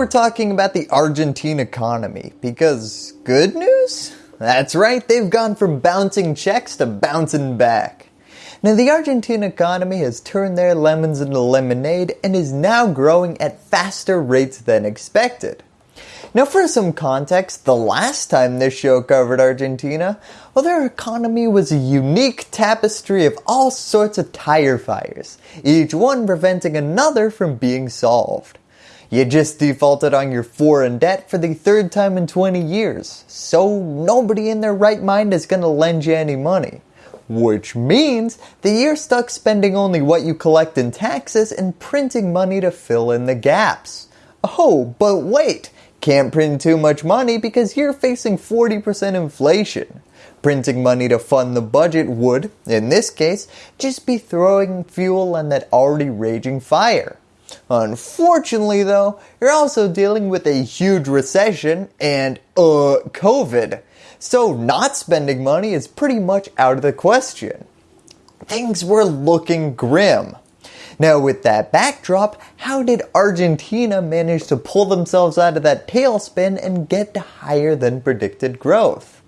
we're talking about the Argentine economy because good news? That's right, they've gone from bouncing checks to bouncing back. Now the Argentine economy has turned their lemons into lemonade and is now growing at faster rates than expected. Now for some context, the last time this show covered Argentina, well their economy was a unique tapestry of all sorts of tire fires, each one preventing another from being solved. You just defaulted on your foreign debt for the third time in 20 years, so nobody in their right mind is going to lend you any money. Which means that you're stuck spending only what you collect in taxes and printing money to fill in the gaps. Oh, but wait, can't print too much money because you're facing 40% inflation. Printing money to fund the budget would, in this case, just be throwing fuel on that already raging fire. Unfortunately though, you're also dealing with a huge recession and uh, COVID. So not spending money is pretty much out of the question. Things were looking grim. Now with that backdrop, how did Argentina manage to pull themselves out of that tailspin and get to higher than predicted growth?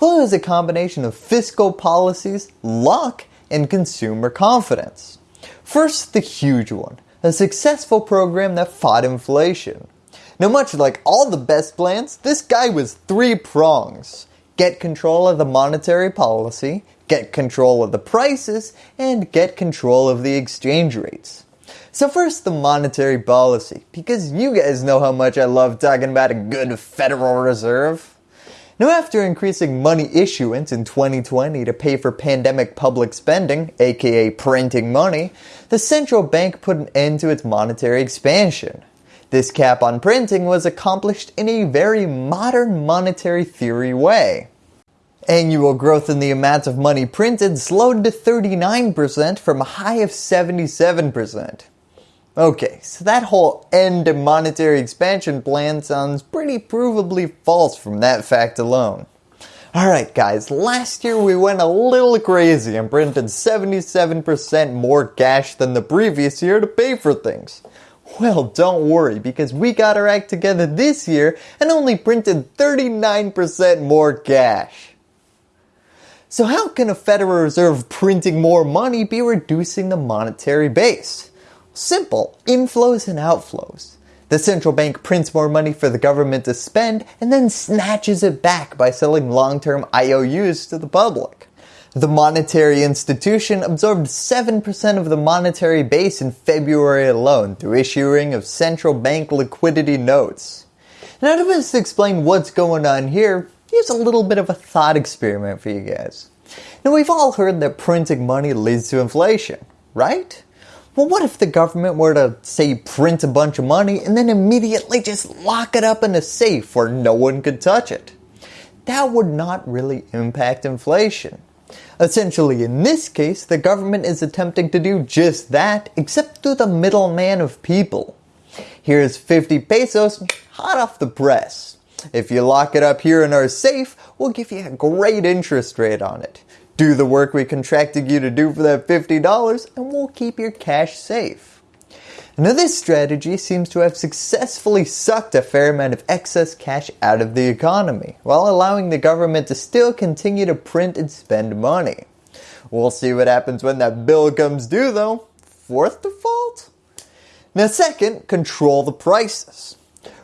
Well it was a combination of fiscal policies, luck, and consumer confidence. First the huge one, a successful program that fought inflation. Now much like all the best plans, this guy was three prongs. Get control of the monetary policy, get control of the prices, and get control of the exchange rates. So first the monetary policy, because you guys know how much I love talking about a good Federal Reserve. Now after increasing money issuance in 2020 to pay for pandemic public spending, aka printing money, the central bank put an end to its monetary expansion. This cap on printing was accomplished in a very modern monetary theory way. Annual growth in the amount of money printed slowed to 39% from a high of 77%. Okay, so that whole end to monetary expansion plan sounds pretty provably false from that fact alone. Alright guys, last year we went a little crazy and printed 77% more cash than the previous year to pay for things. Well, don't worry because we got our act together this year and only printed 39% more cash. So how can a Federal Reserve printing more money be reducing the monetary base? Simple, inflows and outflows. The central bank prints more money for the government to spend and then snatches it back by selling long-term IOUs to the public. The monetary institution absorbed 7% of the monetary base in February alone through issuing of central bank liquidity notes. Now to explain what's going on here, here's a little bit of a thought experiment for you guys. Now we've all heard that printing money leads to inflation, right? Well what if the government were to say print a bunch of money and then immediately just lock it up in a safe where no one could touch it? That would not really impact inflation. Essentially in this case, the government is attempting to do just that except through the middleman of people. Here's 50 pesos hot off the press. If you lock it up here in our safe, we'll give you a great interest rate on it. Do the work we contracted you to do for that $50 and we'll keep your cash safe. Now this strategy seems to have successfully sucked a fair amount of excess cash out of the economy, while allowing the government to still continue to print and spend money. We'll see what happens when that bill comes due though. Fourth default? Now second, control the prices.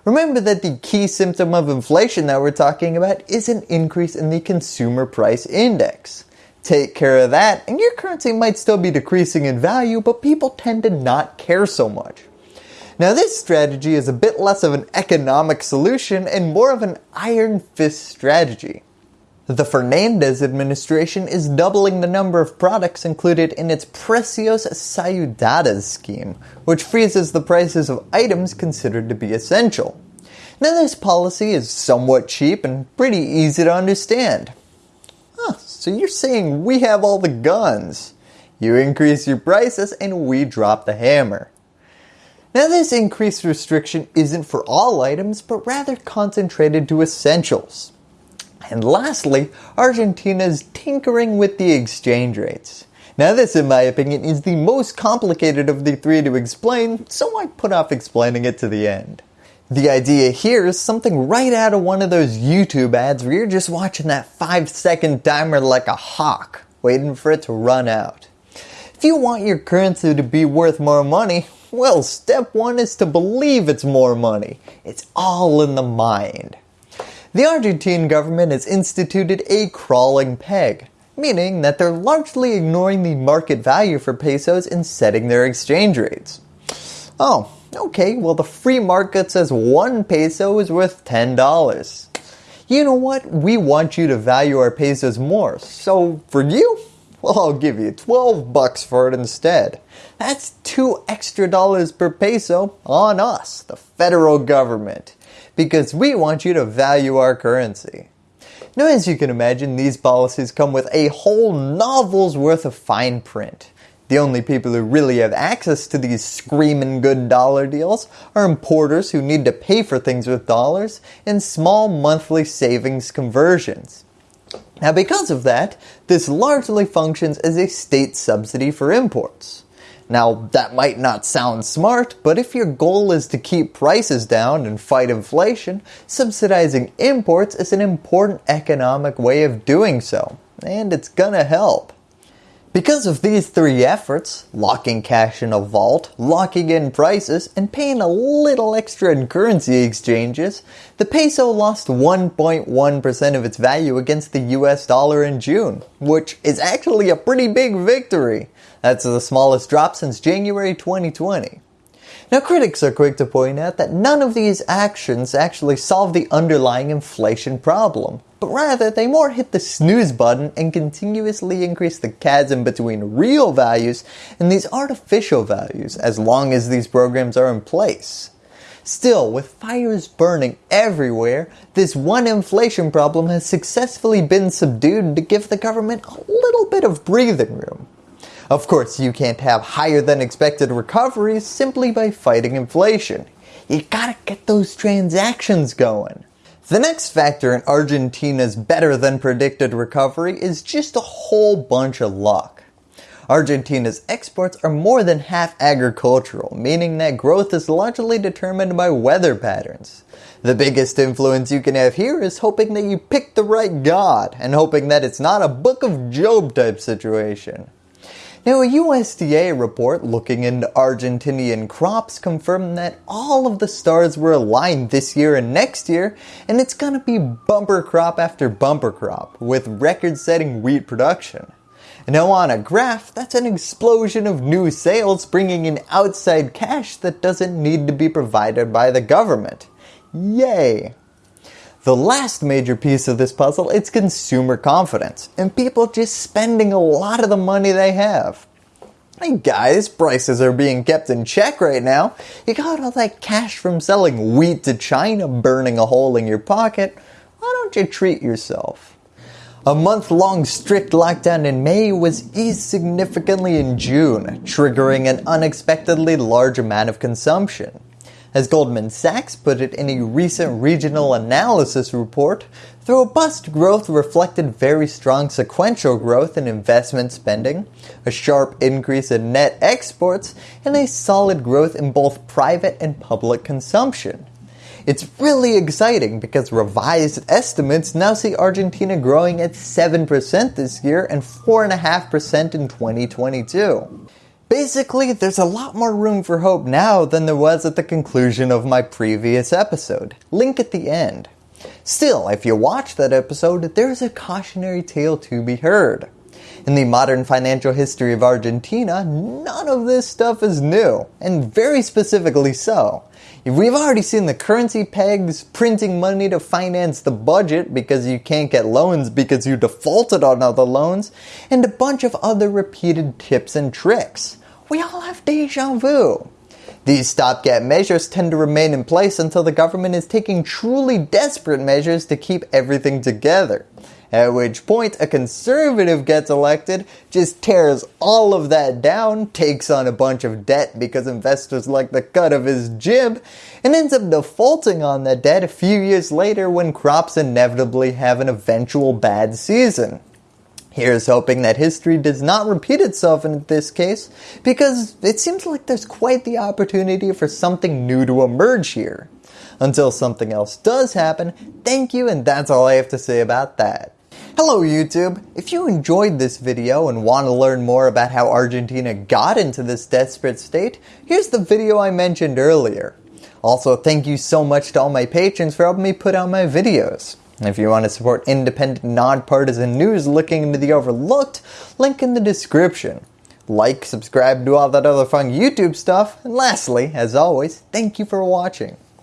Remember that the key symptom of inflation that we're talking about is an increase in the consumer price index. Take care of that and your currency might still be decreasing in value but people tend to not care so much. Now this strategy is a bit less of an economic solution and more of an iron fist strategy. The Fernandez administration is doubling the number of products included in its Precios Cuidados scheme, which freezes the prices of items considered to be essential. Now this policy is somewhat cheap and pretty easy to understand. So you're saying we have all the guns. You increase your prices and we drop the hammer. Now this increased restriction isn't for all items but rather concentrated to essentials. And lastly, Argentina is tinkering with the exchange rates. Now this in my opinion is the most complicated of the three to explain, so I put off explaining it to the end. The idea here is something right out of one of those YouTube ads where you're just watching that 5 second timer like a hawk, waiting for it to run out. If you want your currency to be worth more money, well step 1 is to believe it's more money. It's all in the mind. The Argentine government has instituted a crawling peg, meaning that they're largely ignoring the market value for pesos in setting their exchange rates. Oh, Okay, well the free market says one peso is worth $10. You know what? We want you to value our pesos more. So for you, well I'll give you 12 bucks for it instead. That's two extra dollars per peso on us, the federal government, because we want you to value our currency. Now as you can imagine, these policies come with a whole novel's worth of fine print. The only people who really have access to these screaming good dollar deals are importers who need to pay for things with dollars and small monthly savings conversions. Now because of that, this largely functions as a state subsidy for imports. Now that might not sound smart, but if your goal is to keep prices down and fight inflation, subsidizing imports is an important economic way of doing so, and it's gonna help. Because of these three efforts, locking cash in a vault, locking in prices, and paying a little extra in currency exchanges, the peso lost 1.1% of its value against the US dollar in June, which is actually a pretty big victory. That's the smallest drop since January 2020. Now critics are quick to point out that none of these actions actually solve the underlying inflation problem, but rather they more hit the snooze button and continuously increase the chasm between real values and these artificial values as long as these programs are in place. Still, with fires burning everywhere, this one inflation problem has successfully been subdued to give the government a little bit of breathing room. Of course, you can't have higher than expected recoveries simply by fighting inflation. You gotta get those transactions going. The next factor in Argentina's better than predicted recovery is just a whole bunch of luck. Argentina's exports are more than half agricultural, meaning that growth is largely determined by weather patterns. The biggest influence you can have here is hoping that you pick the right god and hoping that it's not a book of Job type situation. Now a USDA report looking into Argentinian crops confirmed that all of the stars were aligned this year and next year and it's going to be bumper crop after bumper crop with record setting wheat production. Now on a graph, that's an explosion of new sales bringing in outside cash that doesn't need to be provided by the government. Yay! The last major piece of this puzzle is consumer confidence and people just spending a lot of the money they have. Hey guys, prices are being kept in check right now. You got all that cash from selling wheat to China burning a hole in your pocket. Why don't you treat yourself? A month-long strict lockdown in May was eased significantly in June, triggering an unexpectedly large amount of consumption. As Goldman Sachs put it in a recent regional analysis report, the robust growth reflected very strong sequential growth in investment spending, a sharp increase in net exports, and a solid growth in both private and public consumption. It's really exciting because revised estimates now see Argentina growing at 7% this year and 4.5% in 2022. Basically, there's a lot more room for hope now than there was at the conclusion of my previous episode. Link at the end. Still, if you watch that episode, there's a cautionary tale to be heard. In the modern financial history of Argentina, none of this stuff is new, and very specifically so. We've already seen the currency pegs printing money to finance the budget because you can't get loans because you defaulted on all the loans, and a bunch of other repeated tips and tricks we all have deja vu. These stopgap measures tend to remain in place until the government is taking truly desperate measures to keep everything together. At which point a conservative gets elected, just tears all of that down, takes on a bunch of debt because investors like the cut of his jib, and ends up defaulting on that debt a few years later when crops inevitably have an eventual bad season. Here's hoping that history does not repeat itself in this case because it seems like there's quite the opportunity for something new to emerge here. Until something else does happen, thank you and that's all I have to say about that. Hello YouTube! If you enjoyed this video and want to learn more about how Argentina got into this desperate state, here's the video I mentioned earlier. Also, thank you so much to all my patrons for helping me put out my videos. If you want to support independent, nonpartisan news looking into the overlooked, link in the description. Like, subscribe, do all that other fun YouTube stuff, and lastly, as always, thank you for watching.